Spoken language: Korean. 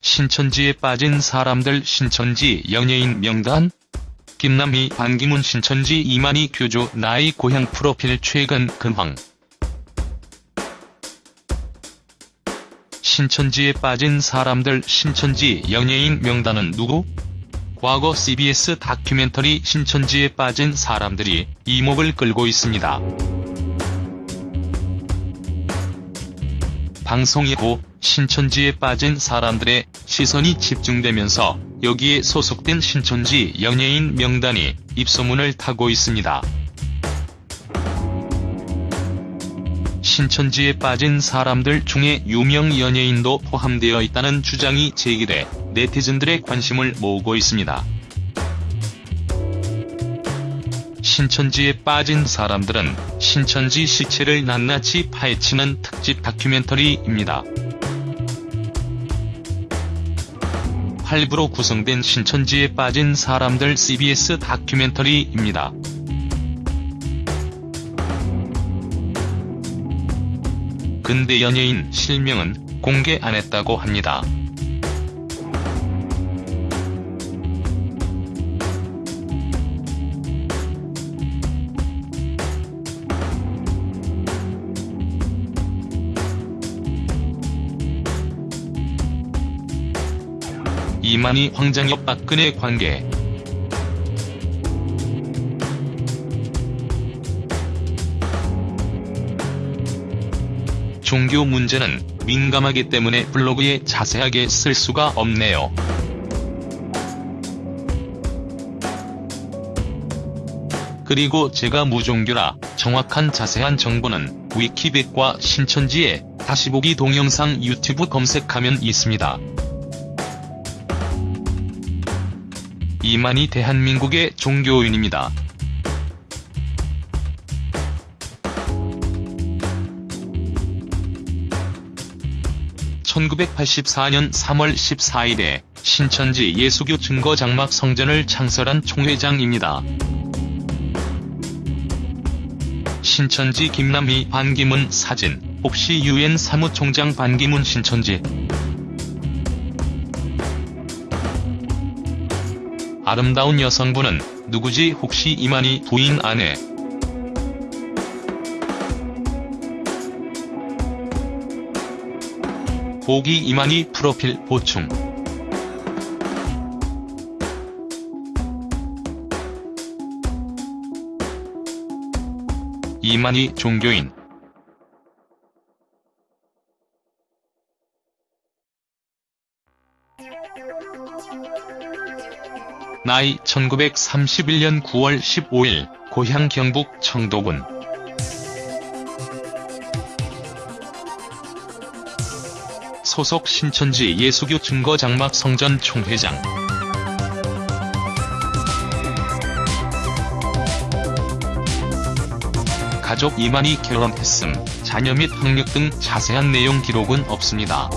신천지에 빠진 사람들 신천지 연예인 명단? 김남희 반기문 신천지 이만희 교주 나이 고향 프로필 최근 근황 신천지에 빠진 사람들 신천지 연예인 명단은 누구? 과거 CBS 다큐멘터리 신천지에 빠진 사람들이 이목을 끌고 있습니다. 방송 이후 신천지에 빠진 사람들의 시선이 집중되면서 여기에 소속된 신천지 연예인 명단이 입소문을 타고 있습니다. 신천지에 빠진 사람들 중에 유명 연예인도 포함되어 있다는 주장이 제기돼 네티즌들의 관심을 모으고 있습니다. 신천지에 빠진 사람들은 신천지 시체를 낱낱이 파헤치는 특집 다큐멘터리입니다. 8부로 구성된 신천지에 빠진 사람들 CBS 다큐멘터리입니다. 근대 연예인 실명은 공개 안 했다고 합니다. 이만희 황장엽 박근혜 관계 종교 문제는 민감하기 때문에 블로그에 자세하게 쓸 수가 없네요. 그리고 제가 무종교라 정확한 자세한 정보는 위키백과 신천지에 다시 보기 동영상 유튜브 검색하면 있습니다. 이만희 대한민국의 종교인입니다. (1984년 3월 14일에) 신천지 예수교 증거 장막 성전을 창설한 총회장입니다. 신천지 김남희 반기문 사진 혹시 유엔 사무총장 반기문 신천지? 아름다운 여성분은 누구지? 혹시 이만희 부인 아내 보기 이만희 프로필 보충. 이만희 종교인. 나이 1931년 9월 15일 고향 경북 청도군 소속 신천지 예수교 증거장막 성전 총회장 가족 이만희 결혼했음, 자녀 및 학력 등 자세한 내용 기록은 없습니다.